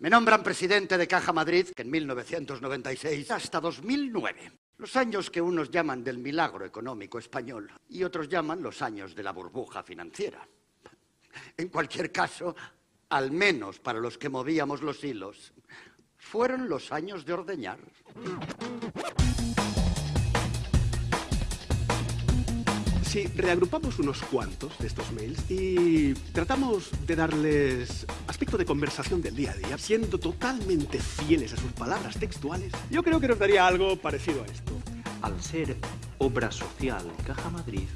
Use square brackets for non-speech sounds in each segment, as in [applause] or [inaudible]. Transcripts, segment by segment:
Me nombran presidente de Caja Madrid, que en 1996 hasta 2009. Los años que unos llaman del milagro económico español y otros llaman los años de la burbuja financiera. En cualquier caso, al menos para los que movíamos los hilos, fueron los años de ordeñar. Si reagrupamos unos cuantos de estos mails y tratamos de darles aspecto de conversación del día a día, siendo totalmente fieles a sus palabras textuales, yo creo que nos daría algo parecido a esto. Al ser obra social Caja Madrid,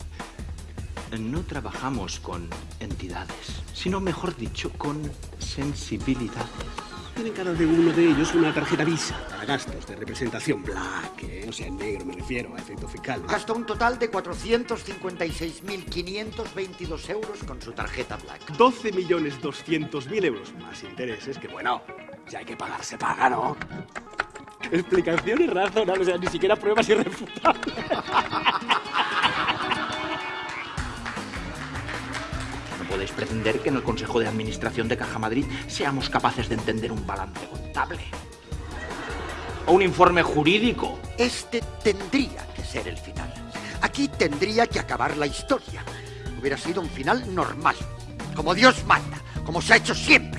no trabajamos con entidades, sino mejor dicho, con sensibilidades. Tienen cada de uno de ellos una tarjeta Visa para gastos de representación black, ¿eh? o sea, en negro me refiero, a efecto fiscal. Gastó un total de 456.522 euros con su tarjeta Black. 12.200.000 euros más intereses, que bueno, si hay que pagar, se paga, ¿no? Explicaciones razonables, o sea, ni siquiera pruebas irrefutables. [laughs] podéis pretender que en el Consejo de Administración de Caja Madrid seamos capaces de entender un balance contable. O un informe jurídico. Este tendría que ser el final. Aquí tendría que acabar la historia. Hubiera sido un final normal, como Dios manda, como se ha hecho siempre.